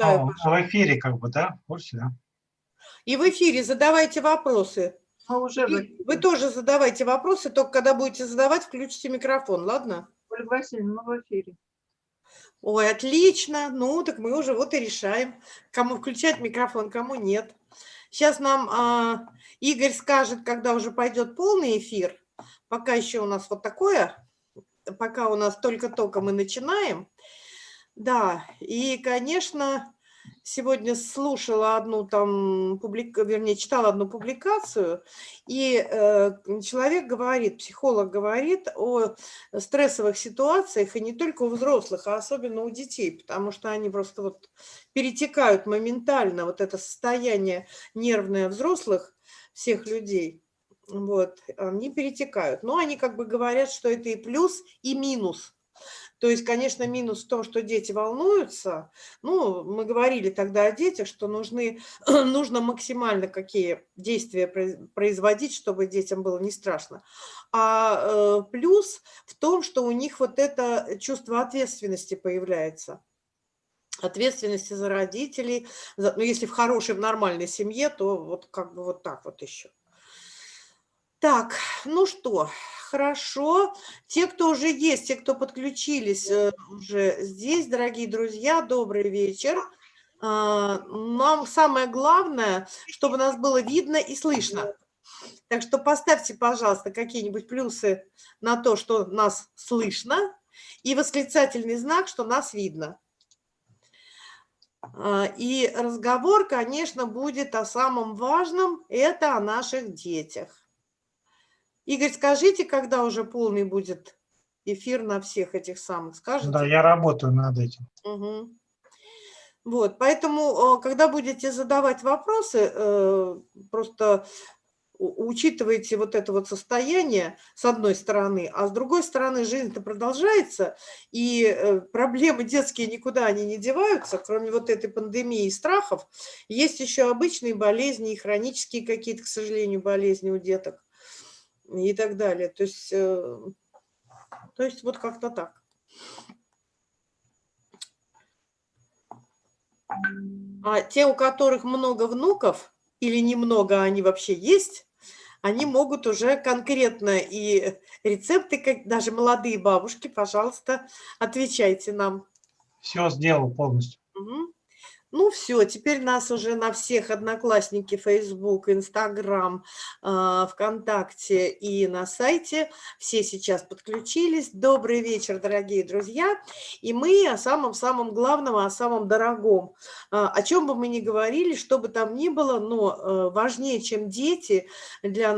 читаю. А, в эфире как бы, да? В курсе, да? И в эфире задавайте вопросы. А уже вы, вы тоже задавайте вопросы, только когда будете задавать, включите микрофон, ладно? Ольга Васильевна, мы в эфире. Ой, отлично. Ну, так мы уже вот и решаем, кому включать микрофон, кому нет. Сейчас нам а, Игорь скажет, когда уже пойдет полный эфир. Пока еще у нас вот такое, пока у нас только-только мы начинаем. Да, и, конечно, сегодня слушала одну там, публик... вернее, читала одну публикацию, и э, человек говорит, психолог говорит о стрессовых ситуациях, и не только у взрослых, а особенно у детей, потому что они просто вот перетекают моментально, вот это состояние нервное взрослых всех людей, вот, они перетекают. Но они как бы говорят, что это и плюс, и минус – то есть, конечно, минус в том, что дети волнуются. Ну, мы говорили тогда о детях, что нужны, нужно максимально какие действия производить, чтобы детям было не страшно. А э, плюс в том, что у них вот это чувство ответственности появляется ответственности за родителей, за, ну, если в хорошей, в нормальной семье, то вот как бы вот так вот еще. Так, ну что, хорошо. Те, кто уже есть, те, кто подключились э, уже здесь, дорогие друзья, добрый вечер. А, нам самое главное, чтобы нас было видно и слышно. Так что поставьте, пожалуйста, какие-нибудь плюсы на то, что нас слышно, и восклицательный знак, что нас видно. А, и разговор, конечно, будет о самом важном, это о наших детях. Игорь, скажите, когда уже полный будет эфир на всех этих самых, скажите? Да, я работаю над этим. Угу. Вот, поэтому, э, когда будете задавать вопросы, э, просто учитывайте вот это вот состояние с одной стороны, а с другой стороны жизнь-то продолжается, и э, проблемы детские никуда они не деваются, кроме вот этой пандемии и страхов. Есть еще обычные болезни и хронические какие-то, к сожалению, болезни у деток и так далее. То есть, э, то есть вот как-то так. А те, у которых много внуков, или немного, а они вообще есть, они могут уже конкретно и рецепты, как даже молодые бабушки, пожалуйста, отвечайте нам. Все сделал полностью. Угу. Ну все, теперь нас уже на всех одноклассники, Facebook, Instagram, а, ВКонтакте и на сайте. Все сейчас подключились. Добрый вечер, дорогие друзья. И мы о самом-самом главном, о самом дорогом. А, о чем бы мы ни говорили, что бы там ни было, но э, важнее, чем дети, для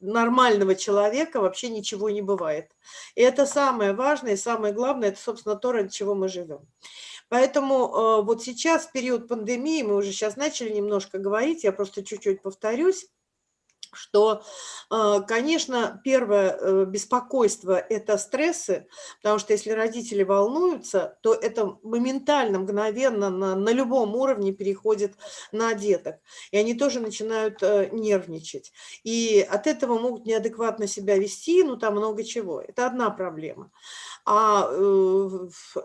нормального человека вообще ничего не бывает. И это самое важное, и самое главное, это, собственно, то, ради чего мы живем. Поэтому э, вот сейчас, в период пандемии, мы уже сейчас начали немножко говорить, я просто чуть-чуть повторюсь, что, э, конечно, первое э, беспокойство – это стрессы, потому что если родители волнуются, то это моментально, мгновенно на, на любом уровне переходит на деток, и они тоже начинают э, нервничать. И от этого могут неадекватно себя вести, ну там много чего. Это одна проблема. А,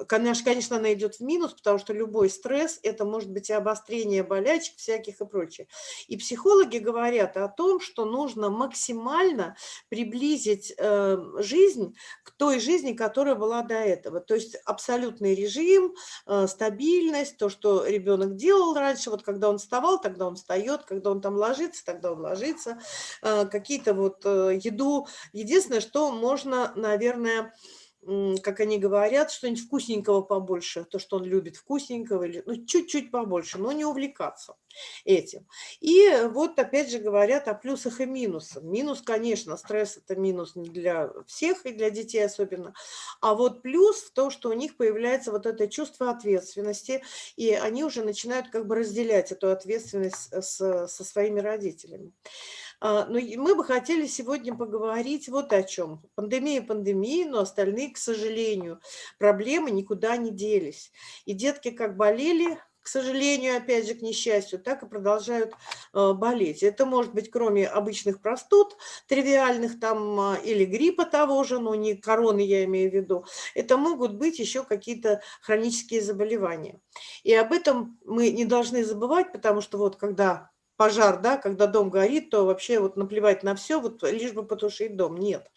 конечно, конечно, она идет в минус, потому что любой стресс – это может быть и обострение болячек всяких и прочее. И психологи говорят о том, что что нужно максимально приблизить э, жизнь к той жизни, которая была до этого. То есть абсолютный режим, э, стабильность, то, что ребенок делал раньше, вот когда он вставал, тогда он встает, когда он там ложится, тогда он ложится, э, какие-то вот еду. Единственное, что можно, наверное, как они говорят, что-нибудь вкусненького побольше, то, что он любит вкусненького, или ну, чуть-чуть побольше, но не увлекаться этим. И вот опять же говорят о плюсах и минусах. Минус, конечно, стресс – это минус для всех и для детей особенно, а вот плюс в том, что у них появляется вот это чувство ответственности, и они уже начинают как бы разделять эту ответственность с, со своими родителями. А, но мы бы хотели сегодня поговорить вот о чем. Пандемия пандемии, но остальные, к сожалению, проблемы никуда не делись. И детки как болели, к сожалению, опять же, к несчастью, так и продолжают э, болеть. Это может быть кроме обычных простуд, тривиальных там, а, или гриппа того же, но не короны я имею в виду, это могут быть еще какие-то хронические заболевания. И об этом мы не должны забывать, потому что вот когда пожар, да, когда дом горит, то вообще вот наплевать на все, вот лишь бы потушить дом. Нет.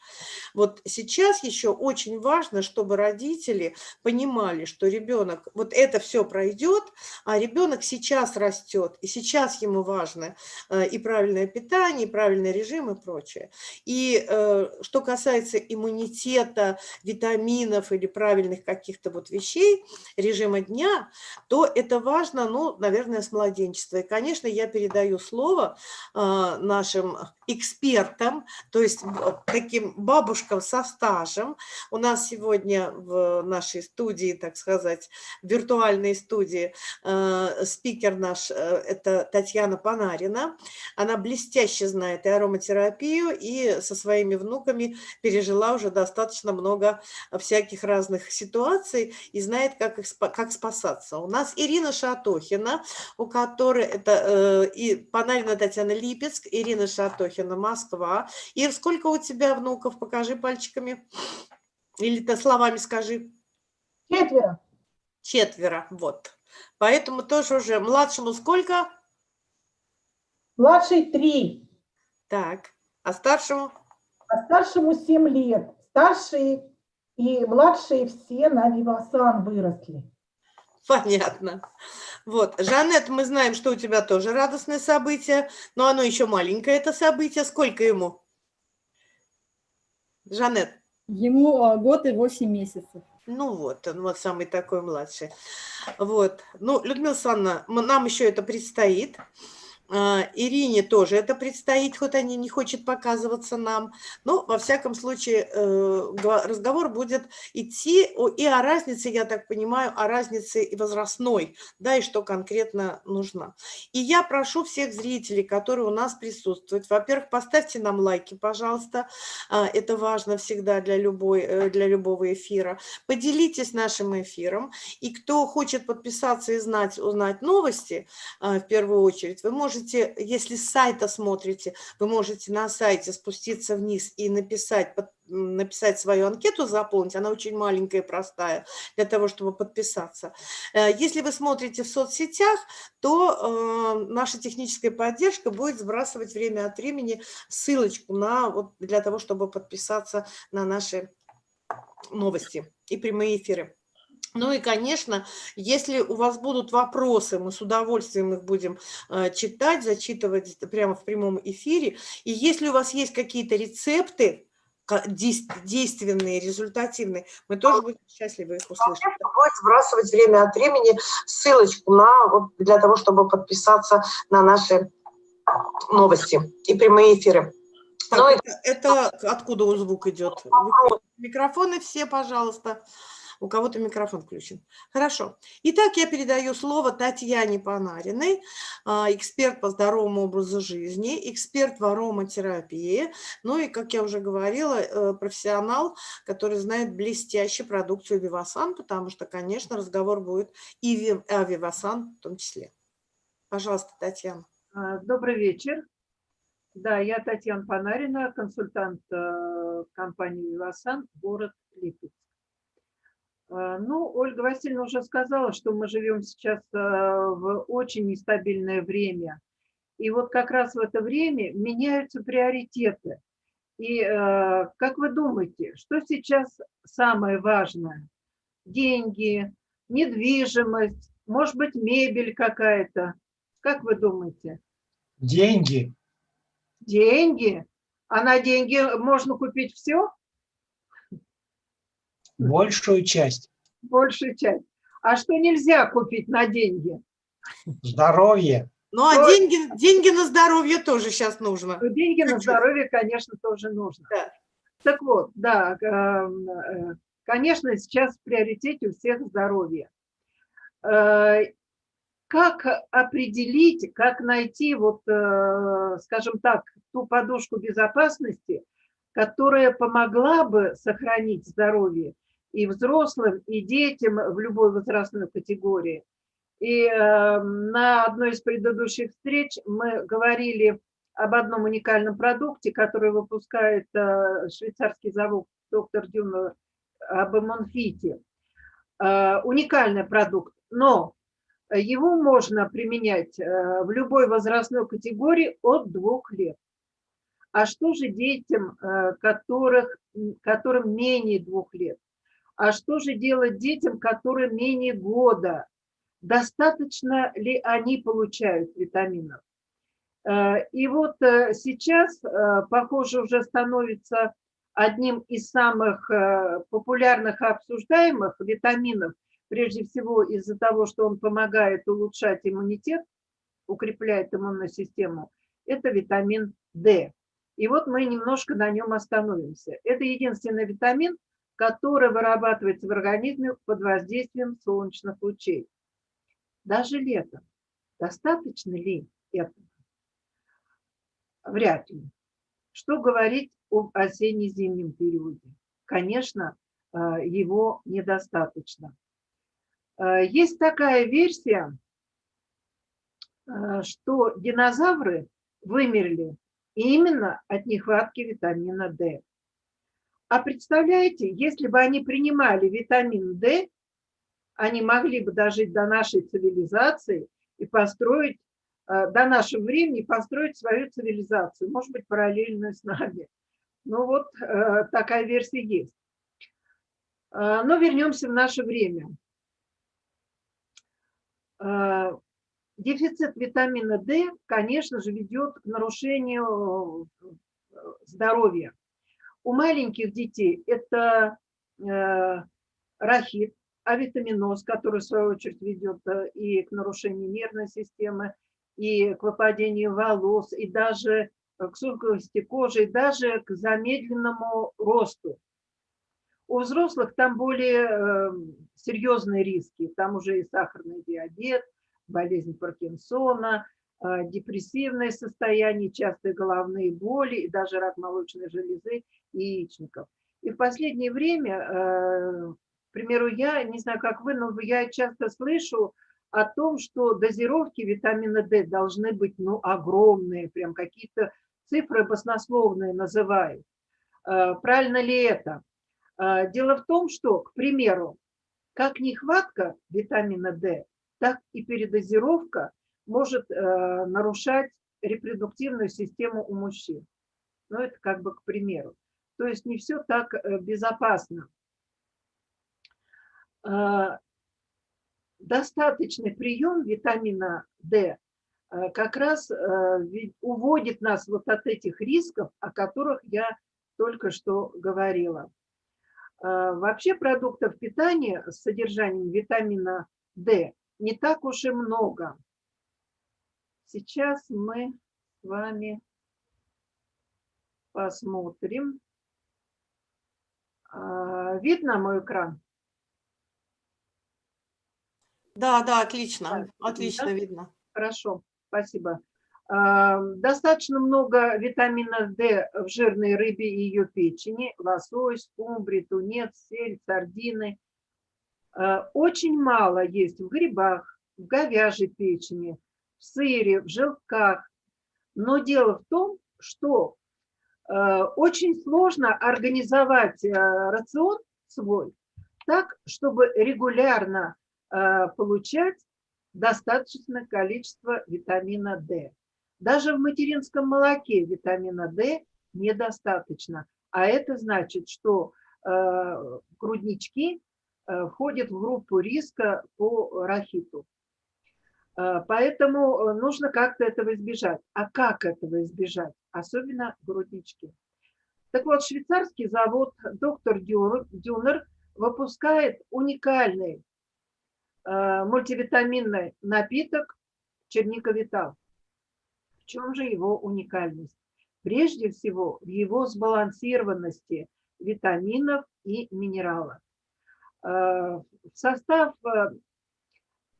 Вот сейчас еще очень важно, чтобы родители понимали, что ребенок, вот это все пройдет, а ребенок сейчас растет, и сейчас ему важно э, и правильное питание, и правильный режим и прочее. И э, что касается иммунитета, витаминов или правильных каких-то вот вещей, режима дня, то это важно, ну, наверное, с младенчества. И, конечно, я передаю передаю слово а, нашим экспертам, то есть таким бабушкам со стажем. У нас сегодня в нашей студии, так сказать, виртуальной студии, а, спикер наш э, – это Татьяна Панарина. Она блестяще знает и ароматерапию, и со своими внуками пережила уже достаточно много всяких разных ситуаций и знает, как, их, как спасаться. У нас Ирина Шатохина, у которой это э, и Панарина Татьяна Липецк, Ирина Шатохина, Москва. Ир, сколько у тебя внуков? Покажи пальчиками. Или ты словами скажи. Четверо. Четверо, вот. Поэтому тоже уже младшему сколько? Младший три. Так, а старшему? А старшему семь лет. Старшие и младшие все на Вивасан выросли. Понятно. Вот, Жанет, мы знаем, что у тебя тоже радостное событие, но оно еще маленькое, это событие. Сколько ему? Жанет. Ему а, год и восемь месяцев. Ну вот, он вот самый такой младший. Вот. Ну, Людмила Александровна, нам еще это предстоит. А, Ирине тоже это предстоит, хоть они не хочет показываться нам. Но, во всяком случае, э, разговор будет идти и о разнице, я так понимаю, о разнице возрастной, да, и что конкретно нужно. И я прошу всех зрителей, которые у нас присутствуют, во-первых, поставьте нам лайки, пожалуйста, а, это важно всегда для, любой, э, для любого эфира. Поделитесь нашим эфиром, и кто хочет подписаться и знать, узнать новости, а, в первую очередь, вы можете можете, если с сайта смотрите, вы можете на сайте спуститься вниз и написать, написать свою анкету, заполнить. Она очень маленькая и простая для того, чтобы подписаться. Э, если вы смотрите в соцсетях, то э, наша техническая поддержка будет сбрасывать время от времени ссылочку на, вот, для того, чтобы подписаться на наши новости и прямые эфиры. Ну и, конечно, если у вас будут вопросы, мы с удовольствием их будем э, читать, зачитывать прямо в прямом эфире. И если у вас есть какие-то рецепты, действенные, результативные, мы тоже будем счастливы их услышать. Будет сбрасывать время от времени ссылочку на, вот, для того, чтобы подписаться на наши новости и прямые эфиры. Так, ну, это, это откуда звук идет? Микрофоны все, пожалуйста. У кого-то микрофон включен. Хорошо. Итак, я передаю слово Татьяне Панариной, а, эксперт по здоровому образу жизни, эксперт в ароматерапии, ну и, как я уже говорила, э, профессионал, который знает блестящую продукцию Вивасан, потому что, конечно, разговор будет и о Вивасан в том числе. Пожалуйста, Татьяна. А, добрый вечер. Да, я Татьяна Панарина, консультант э, компании «Вивасан», город Липецк. А, ну, Ольга Васильевна уже сказала, что мы живем сейчас а, в очень нестабильное время. И вот как раз в это время меняются приоритеты. И а, как вы думаете, что сейчас самое важное? Деньги, недвижимость, может быть, мебель какая-то. Как вы думаете? Деньги. Деньги? А на деньги можно купить все? Большую часть. Большую часть. А что нельзя купить на деньги? Здоровье. Ну, а деньги, деньги на здоровье тоже сейчас нужно. Ну, деньги на здоровье, конечно, тоже нужно. Да. Так вот, да, эм, э, конечно, сейчас в приоритете у всех здоровье. Э, как определить, как найти, вот, э, скажем так, ту подушку безопасности, которая помогла бы сохранить здоровье и взрослым, и детям в любой возрастной категории. И э, на одной из предыдущих встреч мы говорили об одном уникальном продукте, который выпускает э, швейцарский завод доктор Дюна об эмонфите. Э, уникальный продукт, но его можно применять э, в любой возрастной категории от двух лет. А что же детям, которых, которым менее двух лет? А что же делать детям, которым менее года? Достаточно ли они получают витаминов? Э, и вот сейчас, похоже, уже становится одним из самых популярных и обсуждаемых витаминов прежде всего из-за того, что он помогает улучшать иммунитет, укрепляет иммунную систему, это витамин D. И вот мы немножко на нем остановимся. Это единственный витамин, который вырабатывается в организме под воздействием солнечных лучей. Даже летом. Достаточно ли этого? Вряд ли. Что говорить об осенне-зимнем периоде? Конечно, э, его недостаточно. Э, есть такая версия, э, что динозавры вымерли именно от нехватки витамина D. А представляете, если бы они принимали витамин D, они могли бы дожить до нашей цивилизации и построить, э, до нашего времени построить свою цивилизацию, может быть, параллельную с нами. Ну вот такая версия есть. Но вернемся в наше время. Э, дефицит витамина D, конечно же, ведет к нарушению э, здоровья. У маленьких детей это э, рахит, авитаминоз, который, в свою очередь, ведет и к нарушению нервной системы, и к выпадению волос, и даже к сухости кожи, и даже к замедленному росту. У взрослых там более эм, серьезные риски. Там уже и сахарный диабет, болезнь Паркинсона, э, депрессивное состояние, частые головные боли и даже рак молочной железы яичников. И в последнее время, э, к примеру, я, не знаю, как вы, но я часто слышу о том, что дозировки витамина D должны быть ну, огромные, прям какие-то цифры баснословные называют. Э, правильно ли это? А, дело в том, что, к примеру, как нехватка витамина D, так и передозировка может э, нарушать репродуктивную систему у мужчин. Ну, это как бы к примеру. То есть не все так э, безопасно. А, достаточный прием витамина D э, как раз уводит нас вот от этих рисков, о которых я только что говорила. А, вообще продуктов питания с содержанием витамина D не так уж и много. Сейчас мы с вами посмотрим. А, видно мой экран? Да, да, отлично, отлично да? видно. Хорошо, спасибо. Достаточно много витамина D в жирной рыбе и ее печени, лосось, скумбрий, тунец, сель, сардины. А, очень мало есть в грибах, в говяжьей печени, в сыре, в желтках. Но дело в том, что а, очень сложно организовать а, рацион свой так, чтобы регулярно получать достаточное количество витамина D. Даже в материнском молоке витамина D недостаточно. А это значит, что э, груднички э, входят в группу риска по рахиту. Э, поэтому нужно как-то этого избежать. А как этого избежать? Особенно груднички. Так вот, швейцарский завод доктор Дюнер выпускает уникальный мультивитаминный напиток черника Витал чем же его уникальность? Прежде всего, в его сбалансированности витаминов и минералов. Э, в состав э,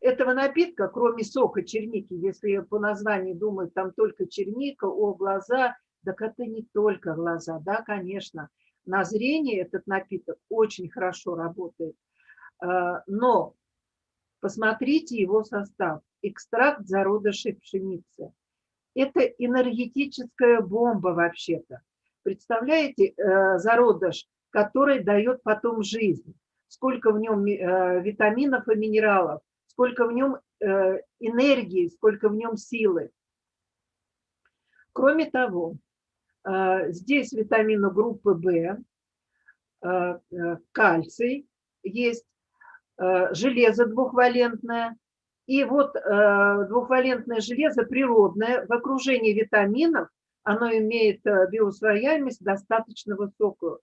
этого напитка, кроме сока черники, если по названию думают, там только черника, о, глаза, так это не только глаза, да, конечно. На зрение этот напиток очень хорошо работает. Э, но Посмотрите его состав. Экстракт зародышей пшеницы. Это энергетическая бомба вообще-то. Представляете, э, зародыш, который дает потом жизнь. Сколько в нем э, витаминов и минералов, сколько в нем э, энергии, сколько в нем силы. Кроме того, здесь витамины группы В, кальций есть, железо двухвалентное, и вот э, двухвалентное железо природное в окружении витаминов, оно имеет э, биосвояемость достаточно высокую.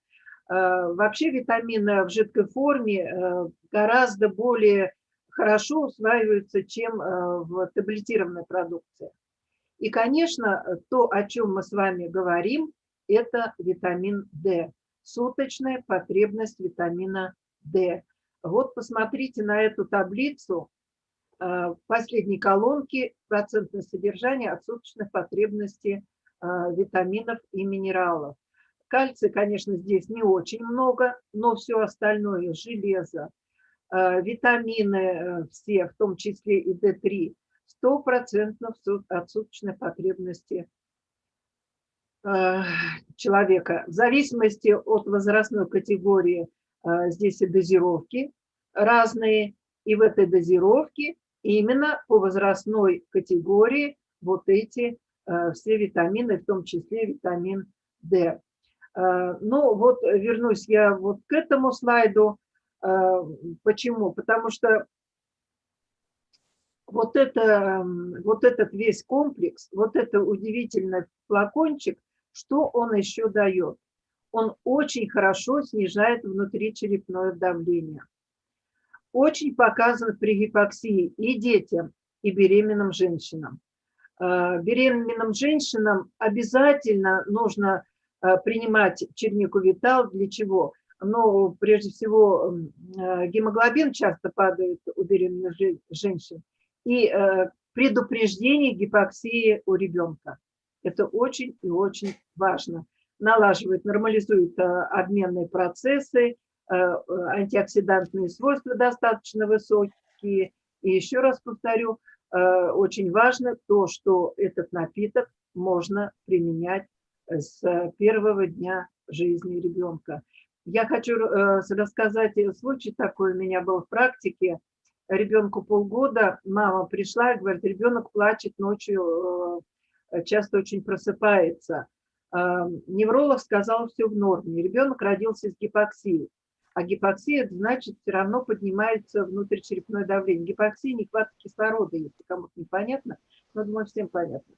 Э, вообще витамины в жидкой форме э, гораздо более хорошо усваиваются, чем э, в таблетированной продукции. И, конечно, то, о чем мы с вами говорим, это витамин D, суточная потребность витамина D. Вот посмотрите на эту таблицу, Э, последней колонки процентное содержание отсуточных потребностей э, витаминов и минералов. Кальция, конечно, здесь не очень много, но все остальное, железо, витамины все, в том числе и D3, стопроцентно отсуточной потребности человека. В зависимости от возрастной категории здесь и дозировки разные, и в этой дозировке именно по возрастной категории вот эти э, все витамины, в том числе витамин D. Э, ну вот вернусь я вот к этому слайду. Э, почему? Потому что вот, это, вот этот весь комплекс, вот это удивительный флакончик, что он еще дает? Он очень хорошо снижает внутричерепное давление очень показан при гипоксии и детям, и беременным женщинам. Э, беременным женщинам обязательно нужно э, принимать чернику витал. Для чего? Ну, прежде всего, э, гемоглобин часто падает у беременных женщин. И предупреждение гипоксии у ребенка. Это очень и очень важно. Налаживает, нормализует обменные процессы, Э, антиоксидантные свойства достаточно высокие. И еще раз повторю, э, очень важно то, что этот напиток можно применять с первого дня жизни ребенка. Я хочу э, рассказать случай такой у меня был в практике. Ребенку полгода, мама пришла и говорит, ребенок плачет ночью, часто очень просыпается. Невролог сказал, все в норме. Ребенок родился с гипоксией. А гипоксия, значит, все равно поднимается внутричерепное давление. Гипоксия – нехватка кислорода, если кому-то непонятно, но, думаю, всем понятно.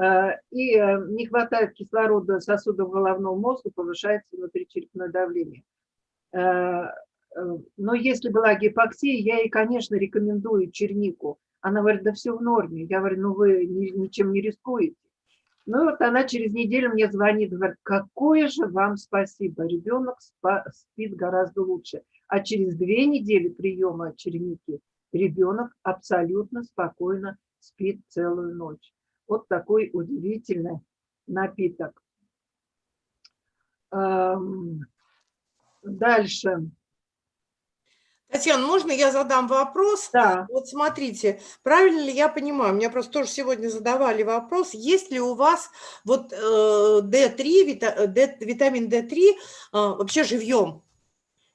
А, и э, не хватает кислорода сосудов головного мозга, повышается внутричерепное давление. Э, но если была гипоксия, я ей, конечно, рекомендую чернику. Она говорит, да все в норме. Я говорю, ну вы ничем не рискуете. Ну вот она через неделю мне звонит, говорит, какое же вам спасибо, ребенок спит гораздо лучше. А через две недели приема черники ребенок абсолютно спокойно спит целую ночь. Вот такой удивительный напиток. Дальше. Татьяна, можно я задам вопрос? Да. Вот смотрите, правильно ли я понимаю, меня просто тоже сегодня задавали вопрос, есть ли у вас вот D3, э, вита, D, витамин D3 а, вообще живьем?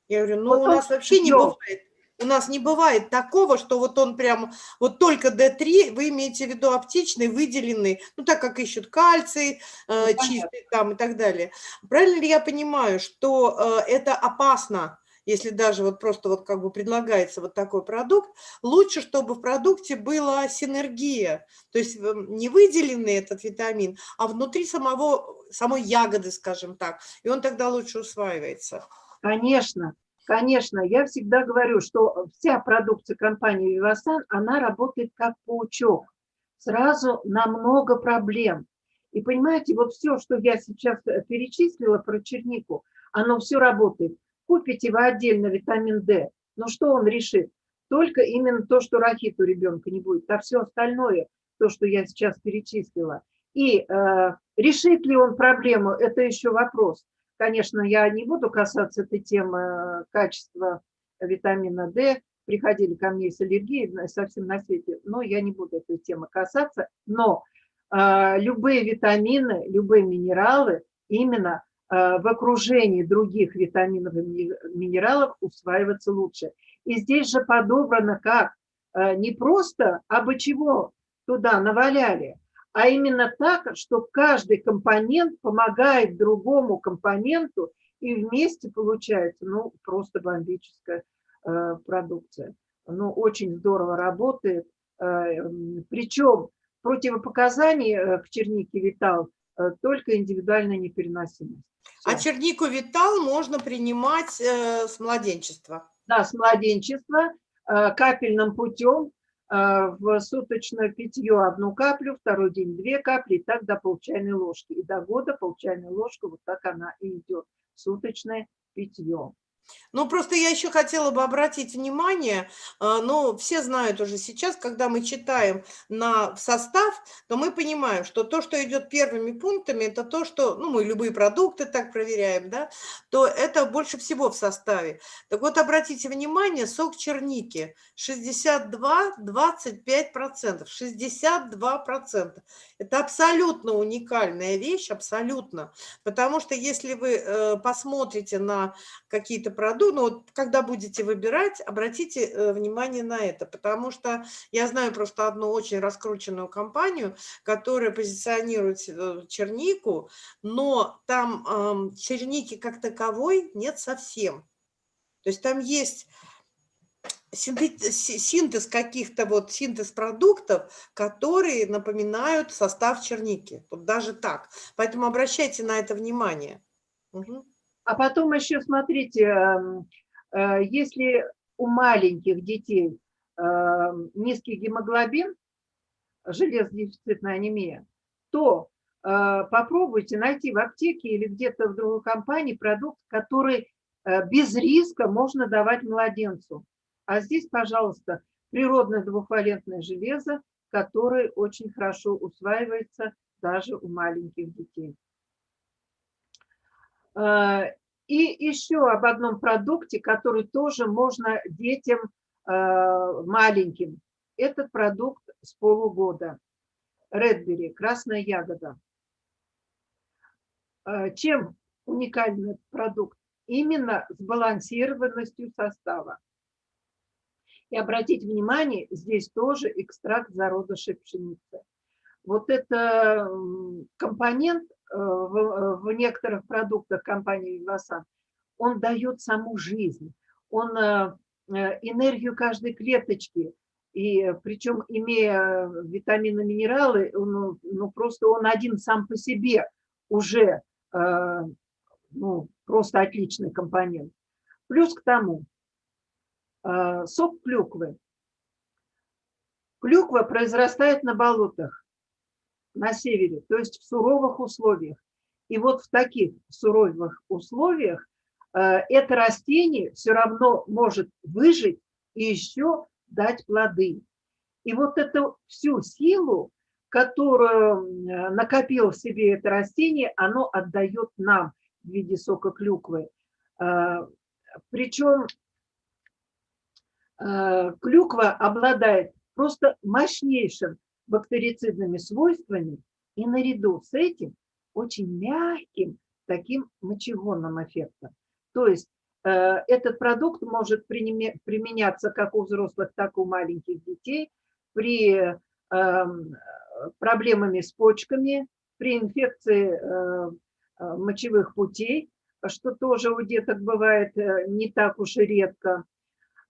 Я говорю, ну вот у нас вообще живьем. не бывает. У нас не бывает такого, что вот он прям, вот только D3, вы имеете в виду аптечный, выделенный, ну так как ищут кальций, э, ну, чистый там и так далее. Правильно ли я понимаю, что э, это опасно? если даже вот просто вот как бы предлагается вот такой продукт, лучше, чтобы в продукте была синергия, то есть эм, не выделенный этот витамин, а внутри самого, самой ягоды, скажем так, и он тогда лучше усваивается. Конечно, конечно, я всегда говорю, что вся продукция компании Vivasan, она работает как паучок, сразу на много проблем. И понимаете, вот все, что я сейчас э, перечислила про чернику, оно все работает. Купите вы отдельно витамин D, но что он решит? Только именно то, что рахит у ребенка не будет, а все остальное, то, что я сейчас перечислила. И э, решит ли он проблему, это еще вопрос. Конечно, я не буду касаться этой темы э, качества витамина D, приходили ко мне с аллергией совсем на свете, но я не буду этой темы касаться. Но э, любые витамины, любые минералы именно э, в окружении других витаминов и минералов усваиваются лучше. И здесь же подобрано как э, не просто абы чего туда наваляли, а именно так, что каждый компонент помогает другому компоненту, и вместе получается ну, просто бомбическая э, продукция. Ну, очень здорово работает. Э, причем противопоказаний э, к чернике Витал э, только индивидуальная непереносимость. А чернику Витал можно принимать э, с младенчества? Да, с младенчества, э, капельным путем в суточное питье одну каплю, второй день две капли, и так до полчайной ложки. И до года полчайная ложка, вот так она и идет, суточное питье. Ну, просто я еще хотела бы обратить внимание, а, ну, все знают уже сейчас, когда мы читаем на состав, то мы понимаем, что то, что идет первыми пунктами, это то, что, ну, мы любые продукты так проверяем, да, то это больше всего в составе. Так вот, обратите внимание, сок черники 62-25%, 62%. Это абсолютно уникальная вещь, абсолютно, потому что если вы э, посмотрите на какие-то продукты, ну, вот, когда будете выбирать, обратите э, внимание на это, потому что я знаю просто одну очень раскрученную компанию, которая позиционирует э, чернику, но там э, черники как таковой нет совсем. То есть там есть синтез каких-то вот синтез продуктов, которые напоминают состав черники. Вот даже так. Поэтому обращайте на это внимание. Угу. А потом еще, смотрите, эм, э, если у маленьких детей эм, низкий гемоглобин, железодефицитная анемия, то э, попробуйте найти в аптеке или где-то в другой компании продукт, который э, без риска можно давать младенцу. А здесь, пожалуйста, природное двухвалентное железо, которое очень хорошо усваивается даже у маленьких детей. Э, и еще об одном продукте, который тоже можно детям э, маленьким. Этот продукт с полугода. Редбери, красная ягода. Э, чем уникальный продукт? Именно сбалансированностью состава. И обратите внимание, здесь тоже экстракт зародышей пшеницы. Вот это компонент в, э, в некоторых продуктах компании Вивасан, он дает саму жизнь, он э, энергию каждой клеточки, и причем имея витамины, минералы, он, ну, просто он один сам по себе уже ну, просто отличный компонент. Плюс к тому, сок клюквы. Клюква произрастает на болотах на севере, то есть в суровых условиях. И вот в таких суровых условиях э, это растение все равно может выжить и еще дать плоды. И вот эту всю силу, которую накопил в себе это растение, оно отдает нам в виде сока клюквы. Э, Причем э, клюква обладает просто мощнейшим бактерицидными свойствами и наряду с этим очень мягким таким мочегонным эффектом. То есть э, этот продукт может применяться как у взрослых, так и у маленьких детей при э, проблемами с почками, при инфекции э, э мочевых путей, что тоже у деток бывает э, не так уж и редко.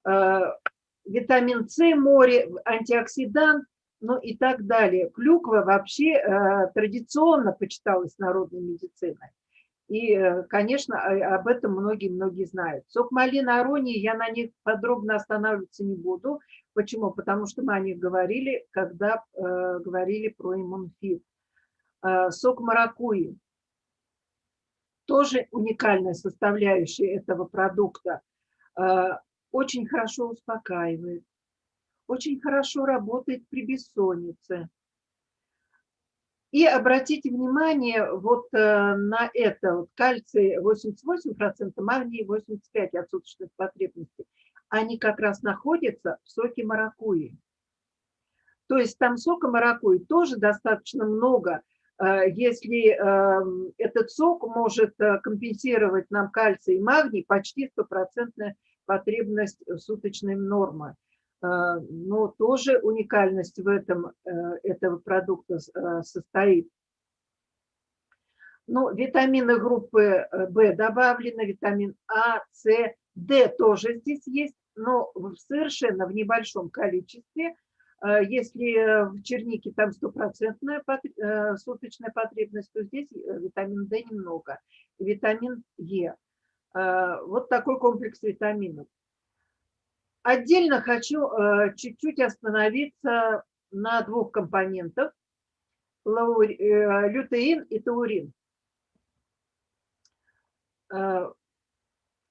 Э, витамин С, море, антиоксидант, ну и так далее. Клюква вообще э, традиционно почиталась народной медициной. И, э, конечно, об этом многие-многие знают. Сок малины аронии, я на них подробно останавливаться не буду. Почему? Потому что мы о них говорили, когда э, говорили про иммунфит. Э, сок маракуи. Тоже уникальная составляющая этого продукта. Э, очень хорошо успокаивает очень хорошо работает при бессоннице. И обратите внимание вот э, на это. Вот кальций 88%, магний 85% от суточных потребностей. они как раз находятся в соке маракуйи. То есть там сока маракуйи тоже достаточно много, э, если эм, этот сок может э, компенсировать нам кальций и магний, почти стопроцентная потребность суточной нормы. Э, но тоже уникальность в этом этого продукта состоит. Ну, витамины группы В добавлены, витамин А, С, Д тоже здесь есть, но совершенно в небольшом количестве. Э, если в чернике там стопроцентная э, суточная потребность, то здесь э, витамин D немного, витамин Е. Вот такой комплекс витаминов. Отдельно хочу чуть-чуть остановиться на двух компонентах – лютеин и таурин.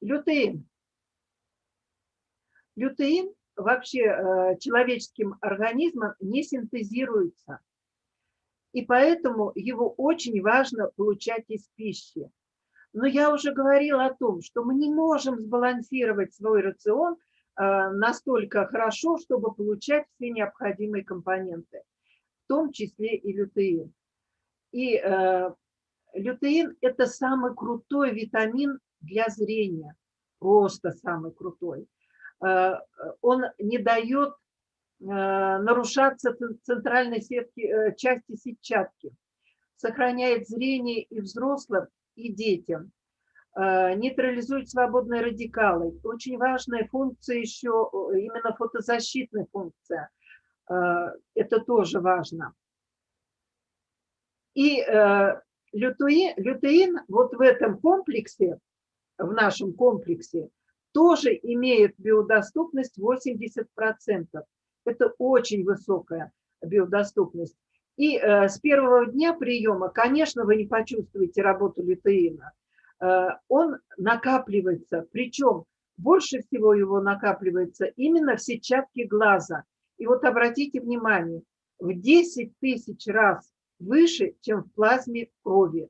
Лютеин Лютеин вообще э, человеческим организмом не синтезируется. И поэтому его очень важно получать из пищи. Но я уже говорила о том, что мы не можем сбалансировать свой рацион э, настолько хорошо, чтобы получать все необходимые компоненты, в том числе и лютеин. И э, лютеин – это самый крутой витамин для зрения, просто самый крутой. Э, он не дает э, нарушаться центральной сетки, э, части сетчатки, сохраняет зрение и взрослым, и детям, нейтрализует свободные радикалы. Очень важная функция еще, именно фотозащитная функция. Это тоже важно. И лютеин, лютеин вот в этом комплексе, в нашем комплексе, тоже имеет биодоступность 80%. Это очень высокая биодоступность. И э, с первого дня приема, конечно, вы не почувствуете работу лютеина. Э, он накапливается, причем больше всего его накапливается именно в сетчатке глаза. И вот обратите внимание, в 10 тысяч раз выше, чем в плазме крови.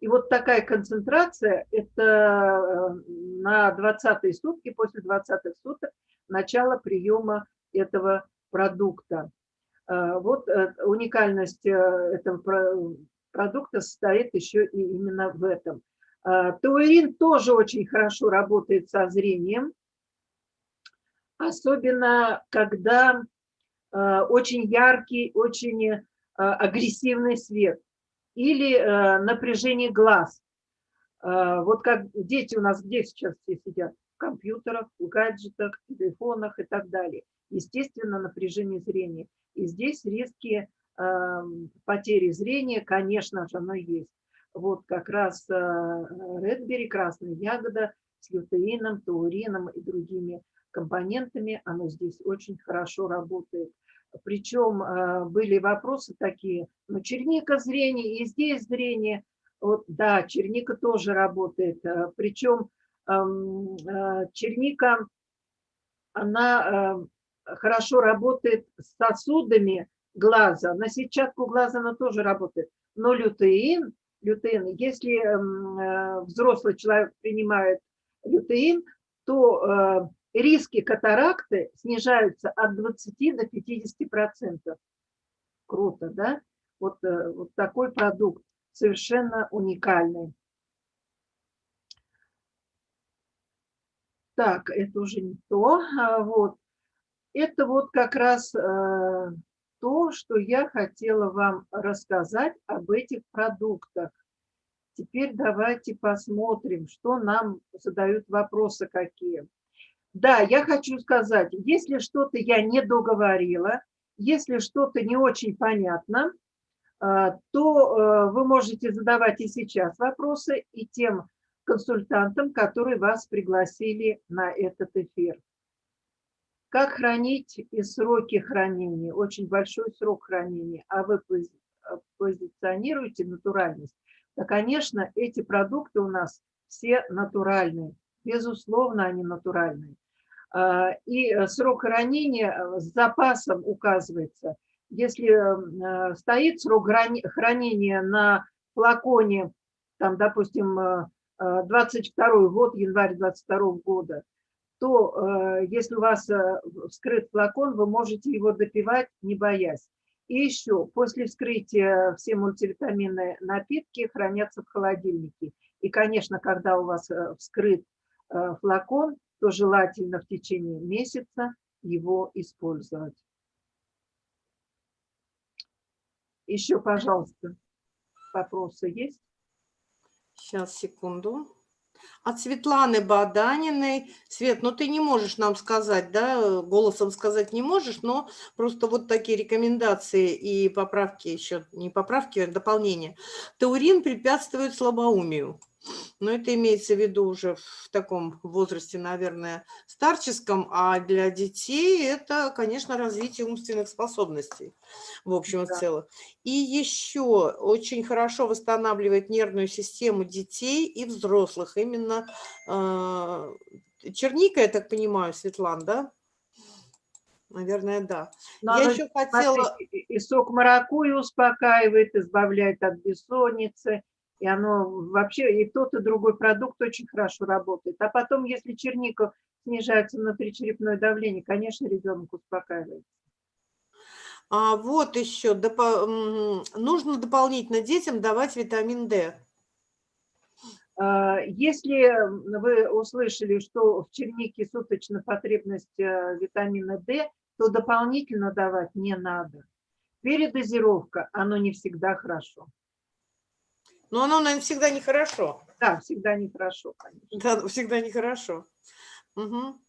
И вот такая концентрация – это э, на 20 сутки, после 20 суток, начало приема этого продукта. Э, вот уникальность этого продукта состоит еще и именно в этом. Тауэрин тоже очень хорошо работает со зрением, особенно когда очень яркий, очень агрессивный свет – или напряжение глаз. Вот как дети у нас где сейчас все сидят? В компьютерах, в гаджетах, в телефонах и так далее. Естественно, напряжение зрения. И здесь риски потери зрения, конечно же, оно есть. Вот как раз э, Редбери, красная ягода с лютеином, таурином и другими компонентами, оно здесь очень хорошо работает. Причем э, были вопросы такие, ну, черника зрение, и здесь зрение. Вот, да, черника тоже работает. Э, Причем эм, черника, она хорошо работает с сосудами глаза. На сетчатку глаза она тоже работает. Но лютеин, лютеин если эм, взрослый человек принимает лютеин, то риски катаракты снижаются от 20 до 50 процентов. Круто, да? Вот, э, вот такой продукт совершенно уникальный. Так, это уже не то. А, вот. Это вот как раз э, то, что я хотела вам рассказать об этих продуктах. Теперь давайте посмотрим, что нам задают вопросы какие. Да, я хочу сказать, если что-то я не договорила, если что-то не очень понятно, а, то э, вы можете задавать и сейчас вопросы и тем консультантам, которые вас пригласили на этот эфир. Как хранить и сроки хранения? Очень большой срок хранения, а вы позиционируете натуральность. Да, конечно, эти продукты у нас все натуральные. Безусловно, они натуральные. А, и э, срок хранения э, с запасом указывается. Если э, стоит срок хранения на флаконе, там, допустим, 22 год, январь 22 года, то э, если у вас э, вскрыт флакон, вы можете его допивать, не боясь. И еще, после вскрытия все мультивитаминные напитки хранятся в холодильнике. И, конечно, когда у вас э, вскрыт флакон, то желательно в течение месяца его использовать. Еще, пожалуйста, вопросы есть? Сейчас, секунду. От Светланы Баданиной. Свет, ну ты не можешь нам сказать, да, голосом сказать не можешь, но просто вот такие рекомендации и поправки еще, не поправки, а дополнения. Таурин препятствует слабоумию. Но это имеется в виду уже в таком возрасте, наверное, старческом, а для детей это, конечно, развитие умственных способностей в общем и Да. целом. И еще очень хорошо восстанавливает нервную систему детей и взрослых. Именно э, черника, я так понимаю, Светлан, да? Наверное, да. Но я еще хотела... и сок маракуйи успокаивает, избавляет от бессонницы, и оно вообще, и тот, и другой продукт очень хорошо работает. А потом, если черника снижается внутричерепное давление, конечно, ребенок успокаивается. А вот еще, м, нужно дополнительно детям давать витамин D. А, Если вы услышали, что в чернике суточная потребность э, витамина D, то дополнительно давать не надо. Передозировка, оно не всегда хорошо. Но оно, наверное, всегда нехорошо. Да, всегда нехорошо, конечно. Да, всегда нехорошо. Мгм.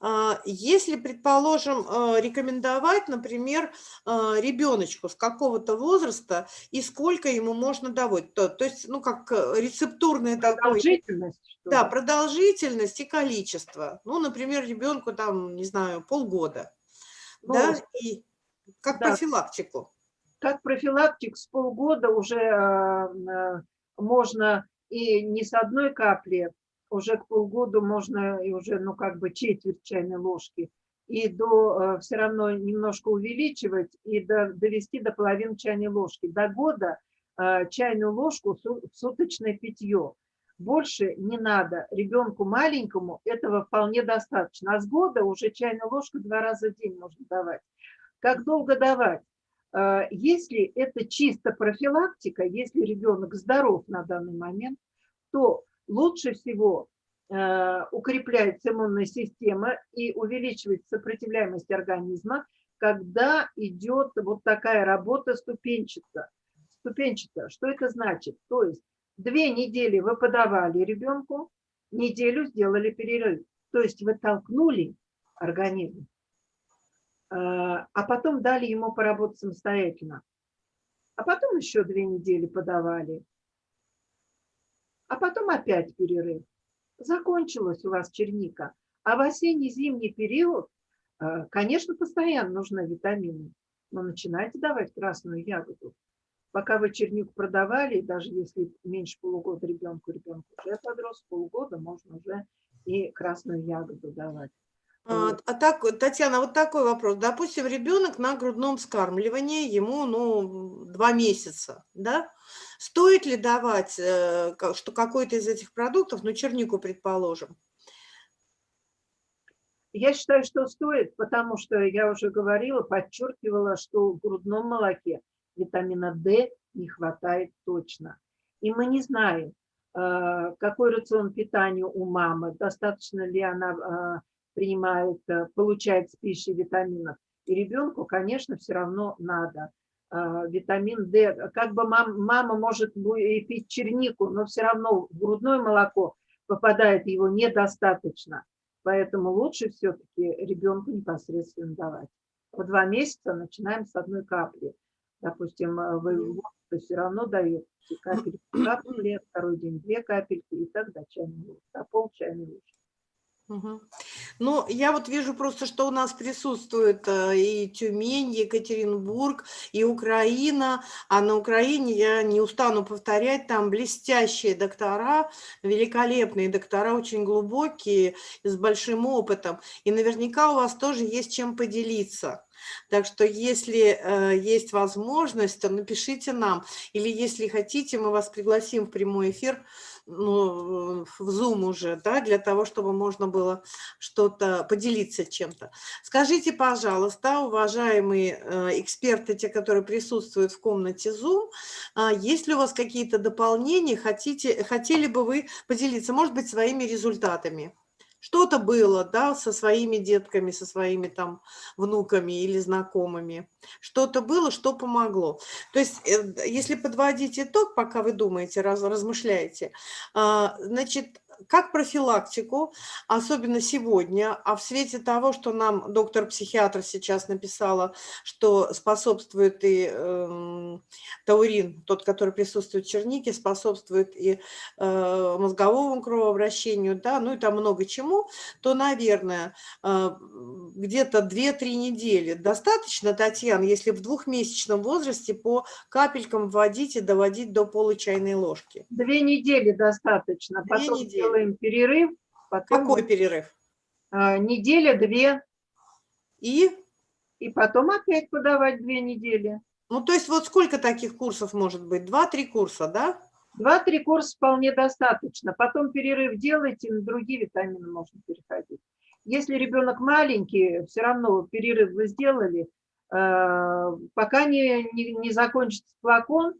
А, Если, предположим, э, рекомендовать, например, ребеночку с какого-то возраста и сколько ему можно давать, то, то есть, ну, как э, рецептурное такое, Продолжительность, что да, продолжительность и количество. Ну, например, ребенку там, не знаю, полгода, Ну, да, и как да. профилактику. как профилактик с полгода уже э, можно и не с одной капли, уже к полгоду можно и уже, ну, как бы четверть чайной ложки, и до все равно немножко увеличивать и до, довести до половины чайной ложки. До года э, чайную ложку в суточное питье. Больше не надо. Ребенку маленькому этого вполне достаточно. А с года уже чайную ложку два раза в день можно давать. Как долго давать? Э, Если это чисто профилактика, если ребенок здоров на данный момент, то лучше всего э, укрепляется иммунная система и увеличивается сопротивляемость организма, когда идет вот такая работа ступенчатая. Ступенчатая. Что это значит? То есть две недели вы подавали ребенку, неделю сделали перерыв. То есть вы толкнули организм, э, а потом дали ему поработать самостоятельно. А потом еще две недели подавали. А потом опять перерыв. Закончилась у вас черника. А в осенне-зимний период, э, конечно, постоянно нужны витамины. Но начинайте давать красную ягоду. Пока вы чернику продавали, даже если меньше полугода ребенку, ребенку уже подрос, полгода можно уже и красную ягоду давать. А, а так, Татьяна, вот такой вопрос. Допустим, ребенок на грудном вскармливании, ему, ну, два месяца, да? Стоит ли давать, э, что какой-то из этих продуктов, ну, чернику, предположим? Я считаю, что стоит, потому что я уже говорила, подчеркивала, что в грудном молоке витамина D не хватает точно. И мы не знаем, э, какой рацион питания у мамы, достаточно ли она э, принимает, получает с пищей витаминов. И ребенку, конечно, все равно надо витамин D. Как бы мам- мама может и пить чернику, но все равно в грудное молоко попадает его недостаточно. Поэтому лучше все-таки ребенку непосредственно давать. В два месяца начинаем с одной капли. Допустим, э, вы то все равно даете капельку капли, второй день две капельки, и так до чайной ложки, до пол чайной ложки. Ну, я вот вижу просто, что у нас присутствует э, и Тюмень, Екатеринбург, и Украина. А на Украине, я не устану повторять, там блестящие доктора, великолепные доктора, очень глубокие, с большим опытом. И наверняка у вас тоже есть чем поделиться. Так что если э, есть возможность, то напишите нам. Или если хотите, мы вас пригласим в прямой эфир, ну, в Zoom уже, да, для того, чтобы можно было что-то поделиться чем-то. Скажите, пожалуйста, уважаемые э, эксперты, те, которые присутствуют в комнате Zoom, э, есть ли у вас какие-то дополнения, хотите, хотели бы вы поделиться, может быть, своими результатами? Что-то было, да, со своими детками, со своими там внуками или знакомыми. Что-то было, что помогло. То есть, э, если подводить итог, пока вы думаете, раз, размышляете, а, значит, как профилактику, особенно сегодня, а в свете того, что нам доктор-психиатр сейчас написала, что способствует и э, таурин, тот, который присутствует в чернике, способствует и э, мозговому кровообращению, да, ну и там много чему, то, наверное, э, где-то 2-3 недели достаточно, Татьяна, если в двухмесячном возрасте по капелькам вводить и доводить до получайной ложки. Две недели достаточно. Две Потом недели. Делаем перерыв. Потом Какой перерыв? а, неделя-две. И, И потом опять подавать две недели. ну, то есть вот сколько таких курсов может быть? Два-три курса, да? Два-три курса вполне достаточно. Потом перерыв делайте, на другие витамины можно переходить. Если ребенок маленький, все равно перерыв вы сделали, э, пока не, не, не закончится флакон,